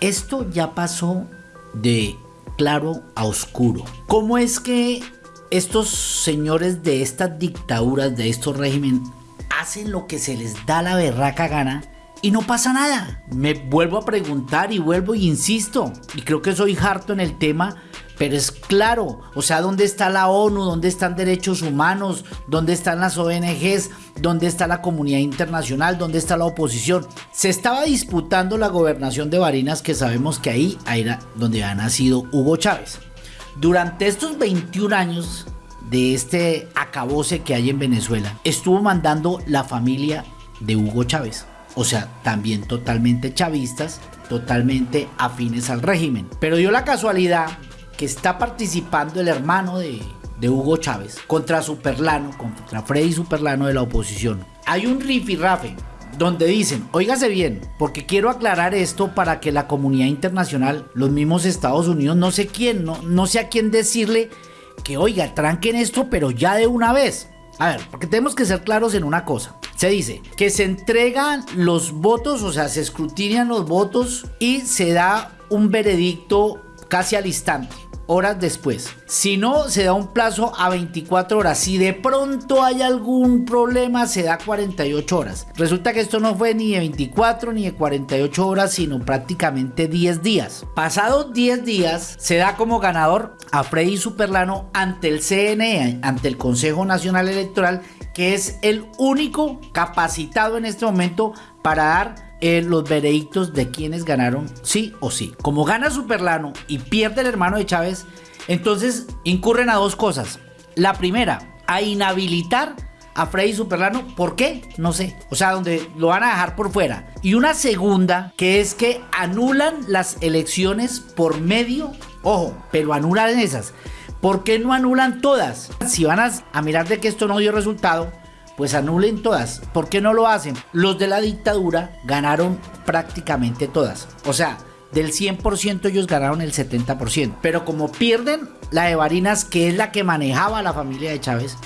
esto ya pasó de claro a oscuro. ¿Cómo es que estos señores de estas dictaduras, de estos regímenes, hacen lo que se les da la berraca gana y no pasa nada? Me vuelvo a preguntar y vuelvo y insisto, y creo que soy harto en el tema, pero es claro, o sea, ¿dónde está la ONU? ¿Dónde están derechos humanos? ¿Dónde están las ONGs? ¿Dónde está la comunidad internacional? ¿Dónde está la oposición? Se estaba disputando la gobernación de Barinas, que sabemos que ahí era donde ha nacido Hugo Chávez. Durante estos 21 años de este acabose que hay en Venezuela, estuvo mandando la familia de Hugo Chávez. O sea, también totalmente chavistas, totalmente afines al régimen. Pero dio la casualidad que está participando el hermano de, Hugo Chávez contra Superlano, contra Freddy Superlano de la oposición. Hay un rifirrafe donde dicen, óigase bien, porque quiero aclarar esto para que la comunidad internacional, los mismos Estados Unidos, no sé quién, no, no sé a quién decirle que oiga, tranquen esto, pero ya de una vez. A ver, porque tenemos que ser claros en una cosa. Se dice que se entregan los votos, o sea, se escrutinan los votos y se da un veredicto casi al instante horas después. Si no, se da un plazo a 24 horas. Si de pronto hay algún problema, se da 48 horas. Resulta que esto no fue ni de 24 ni de 48 horas, sino prácticamente 10 días. Pasados 10 días, se da como ganador a Freddy Superlano ante el CNE, ante el Consejo Nacional Electoral, que es el único capacitado en este momento para dar eh, los veredictos de quienes ganaron sí o sí. Como gana Superlano y pierde el hermano de Chávez, entonces incurren a dos cosas. La primera, a inhabilitar a Freddy Superlano. ¿Por qué? No sé. O sea, donde lo van a dejar por fuera. Y una segunda, que es que anulan las elecciones por medio, ojo, pero anulan esas. ¿Por qué no anulan todas? Si van a, a mirar de que esto no dio resultado, pues anulen todas. ¿Por qué no lo hacen? Los de la dictadura ganaron prácticamente todas. O sea, del 100% ellos ganaron el 70%. Pero como pierden la de Barinas, que es la que manejaba la familia de Chávez,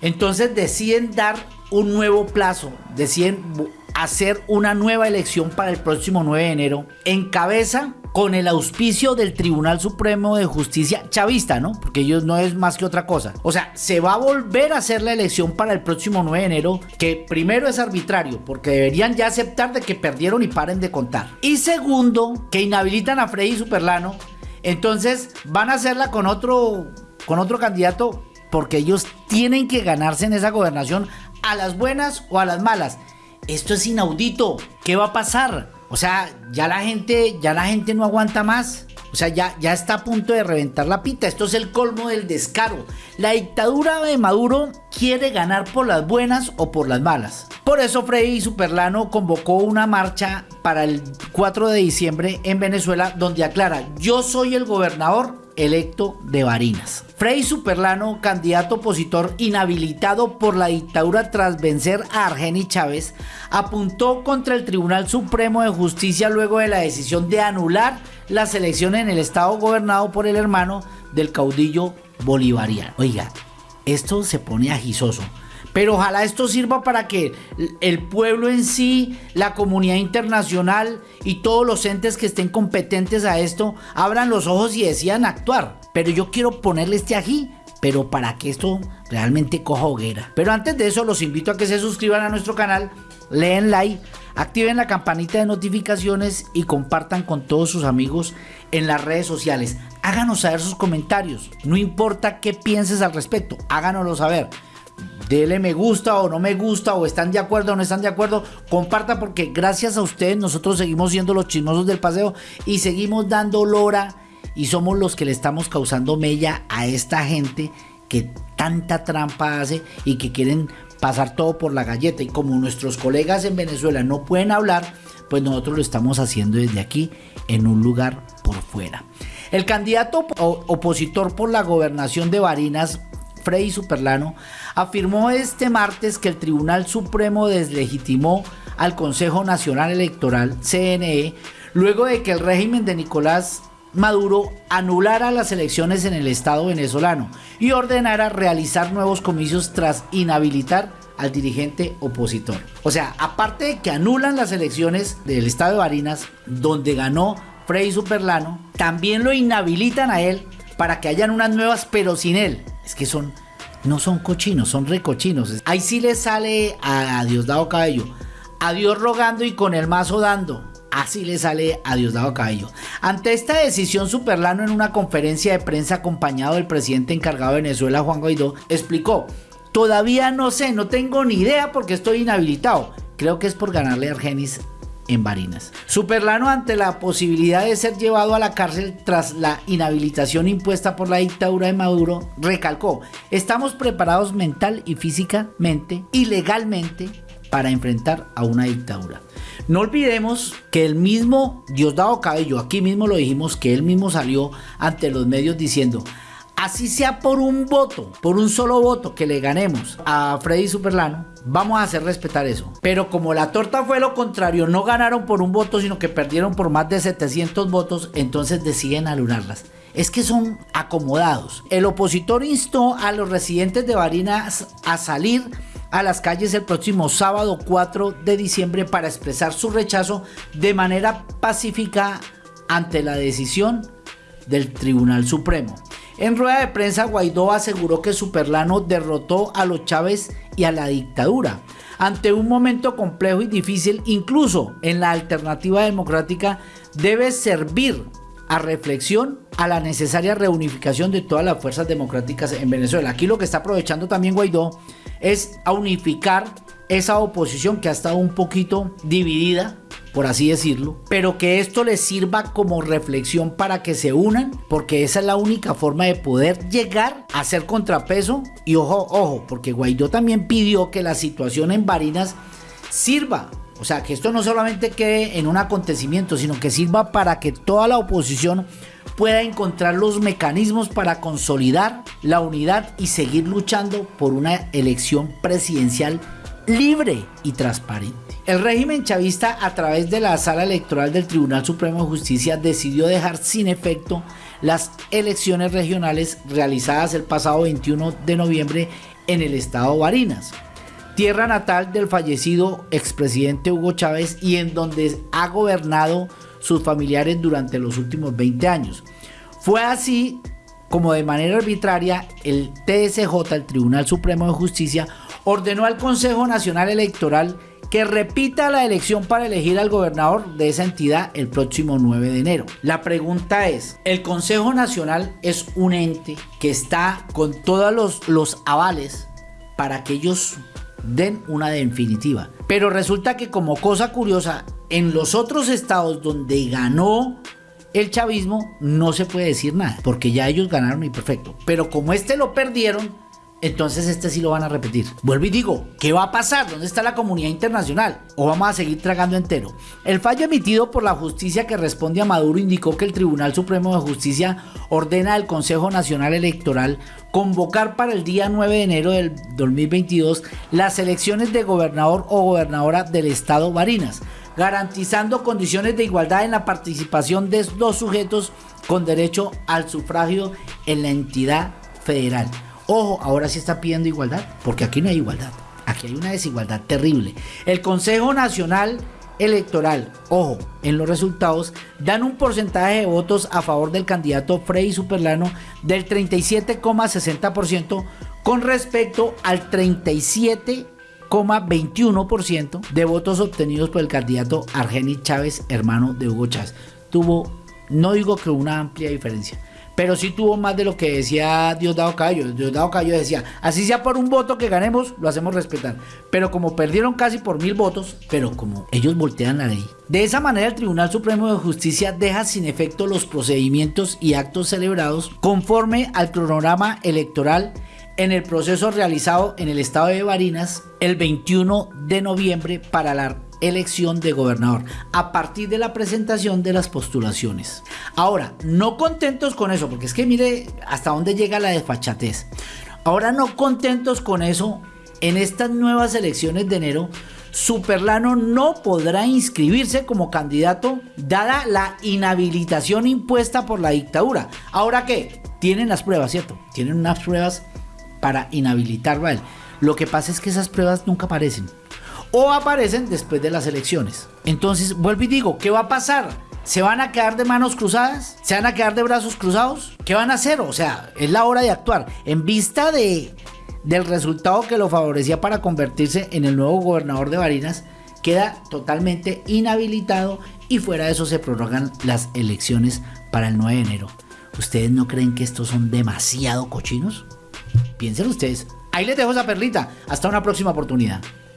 entonces deciden dar un nuevo plazo, deciden hacer una nueva elección para el próximo 9 de enero en cabeza con el auspicio del Tribunal Supremo de Justicia chavista, ¿no? Porque ellos no es más que otra cosa. O sea, se va a volver a hacer la elección para el próximo 9 de enero, que primero es arbitrario, porque deberían ya aceptar de que perdieron y paren de contar. Y segundo, que inhabilitan a Freddy Superlano, entonces van a hacerla con otro, con otro candidato, porque ellos tienen que ganarse en esa gobernación a las buenas o a las malas. Esto es inaudito. ¿Qué va a pasar? O sea, ya la gente, ya la gente no aguanta más. O sea, ya, ya está a punto de reventar la pita. Esto es el colmo del descaro. La dictadura de Maduro quiere ganar por las buenas o por las malas. Por eso Freddy Superlano convocó una marcha para el 4 de diciembre en Venezuela donde aclara, yo soy el gobernador electo de Barinas. Frei Superlano, candidato opositor inhabilitado por la dictadura tras vencer a Argeni Chávez, apuntó contra el Tribunal Supremo de Justicia luego de la decisión de anular las elecciones en el estado gobernado por el hermano del caudillo bolivariano. Oiga, esto se pone agisoso. Pero ojalá esto sirva para que el pueblo en sí, la comunidad internacional y todos los entes que estén competentes a esto abran los ojos y decidan actuar. Pero yo quiero ponerle este aquí, pero para que esto realmente coja hoguera. Pero antes de eso los invito a que se suscriban a nuestro canal, leen like, activen la campanita de notificaciones y compartan con todos sus amigos en las redes sociales. Háganos saber sus comentarios, no importa qué pienses al respecto, háganoslo saber dele me gusta o no me gusta o están de acuerdo o no están de acuerdo, comparta porque gracias a ustedes nosotros seguimos siendo los chismosos del paseo y seguimos dando lora y somos los que le estamos causando mella a esta gente que tanta trampa hace y que quieren pasar todo por la galleta y como nuestros colegas en Venezuela no pueden hablar, pues nosotros lo estamos haciendo desde aquí en un lugar por fuera. El candidato opositor por la gobernación de Barinas, Freddy Superlano, afirmó este martes que el Tribunal Supremo deslegitimó al Consejo Nacional Electoral, CNE, luego de que el régimen de Nicolás Maduro anulara las elecciones en el Estado venezolano y ordenara realizar nuevos comicios tras inhabilitar al dirigente opositor. O sea, aparte de que anulan las elecciones del Estado de Barinas, donde ganó Freddy Superlano, también lo inhabilitan a él para que hayan unas nuevas, pero sin él. Es que son, no son cochinos, son recochinos. Ahí sí le sale a Diosdado Cabello. A Dios rogando y con el mazo dando. Así le sale a Diosdado Cabello. Ante esta decisión, Superlano en una conferencia de prensa acompañado del presidente encargado de Venezuela, Juan Guaidó, explicó, todavía no sé, no tengo ni idea porque estoy inhabilitado. Creo que es por ganarle a Argenis en Barinas. Superlano ante la posibilidad de ser llevado a la cárcel tras la inhabilitación impuesta por la dictadura de Maduro, recalcó, estamos preparados mental y físicamente y legalmente para enfrentar a una dictadura. No olvidemos que el mismo Diosdado Cabello, aquí mismo lo dijimos, que él mismo salió ante los medios diciendo, así sea por un voto, por un solo voto que le ganemos a Freddy Superlano, vamos a hacer respetar eso. Pero como la torta fue lo contrario, no ganaron por un voto, sino que perdieron por más de 700 votos, entonces deciden alunarlas. Es que son acomodados. El opositor instó a los residentes de Barinas a salir a las calles el próximo sábado 4 de diciembre para expresar su rechazo de manera pacífica ante la decisión del Tribunal Supremo. En rueda de prensa, Guaidó aseguró que Superlano derrotó a los Chávez y a la dictadura. Ante un momento complejo y difícil, incluso en la alternativa democrática, debe servir a reflexión a la necesaria reunificación de todas las fuerzas democráticas en Venezuela. Aquí lo que está aprovechando también Guaidó es a unificar esa oposición que ha estado un poquito dividida por así decirlo, pero que esto les sirva como reflexión para que se unan, porque esa es la única forma de poder llegar a ser contrapeso. Y ojo, ojo, porque Guaidó también pidió que la situación en Barinas sirva o sea, que esto no solamente quede en un acontecimiento, sino que sirva para que toda la oposición pueda encontrar los mecanismos para consolidar la unidad y seguir luchando por una elección presidencial libre y transparente. El régimen chavista a través de la sala electoral del Tribunal Supremo de Justicia decidió dejar sin efecto las elecciones regionales realizadas el pasado 21 de noviembre en el estado Barinas, tierra natal del fallecido expresidente Hugo Chávez y en donde ha gobernado sus familiares durante los últimos 20 años. Fue así como de manera arbitraria el TSJ, el Tribunal Supremo de Justicia, ordenó al Consejo Nacional Electoral que repita la elección para elegir al gobernador de esa entidad el próximo 9 de enero. La pregunta es, el Consejo Nacional es un ente que está con todos los, los avales para que ellos den una definitiva. Pero resulta que como cosa curiosa, en los otros estados donde ganó el chavismo no se puede decir nada, porque ya ellos ganaron y perfecto. Pero como este lo perdieron, entonces este sí lo van a repetir. Vuelvo y digo, ¿qué va a pasar? ¿Dónde está la comunidad internacional? ¿O vamos a seguir tragando entero? El fallo emitido por la justicia que responde a Maduro indicó que el Tribunal Supremo de Justicia ordena al Consejo Nacional Electoral convocar para el día 9 de enero del 2022 las elecciones de gobernador o gobernadora del estado Barinas, garantizando condiciones de igualdad en la participación de dos sujetos con derecho al sufragio en la entidad federal. Ojo, ahora sí está pidiendo igualdad, porque aquí no hay igualdad. Aquí hay una desigualdad terrible. El Consejo Nacional Electoral, ojo, en los resultados, dan un porcentaje de votos a favor del candidato Freddy Superlano del 37,60% con respecto al 37,21% de votos obtenidos por el candidato Argenis Chávez, hermano de Hugo Chávez. Tuvo, no digo que una amplia diferencia, pero sí tuvo más de lo que decía Diosdado Cayo. Diosdado Cayo decía, así sea por un voto que ganemos, lo hacemos respetar. Pero como perdieron casi por mil votos, pero como ellos voltean la ley. De esa manera el Tribunal Supremo de Justicia deja sin efecto los procedimientos y actos celebrados conforme al cronograma electoral en el proceso realizado en el estado de Barinas el 21 de noviembre para la elección de gobernador a partir de la presentación de las postulaciones. Ahora, no contentos con eso, porque es que mire hasta dónde llega la desfachatez. Ahora no contentos con eso, en estas nuevas elecciones de enero, Superlano no podrá inscribirse como candidato dada la inhabilitación impuesta por la dictadura. Ahora qué? Tienen las pruebas, ¿cierto? Tienen unas pruebas para inhabilitarlo a él. Lo que pasa es que esas pruebas nunca aparecen o aparecen después de las elecciones. Entonces, vuelvo y digo, ¿qué va a pasar? ¿Se van a quedar de manos cruzadas? ¿Se van a quedar de brazos cruzados? ¿Qué van a hacer? O sea, es la hora de actuar. En vista de, del resultado que lo favorecía para convertirse en el nuevo gobernador de Barinas, queda totalmente inhabilitado y fuera de eso se prorrogan las elecciones para el 9 de enero. ¿Ustedes no creen que estos son demasiado cochinos? Piensen ustedes. Ahí les dejo esa perlita. Hasta una próxima oportunidad.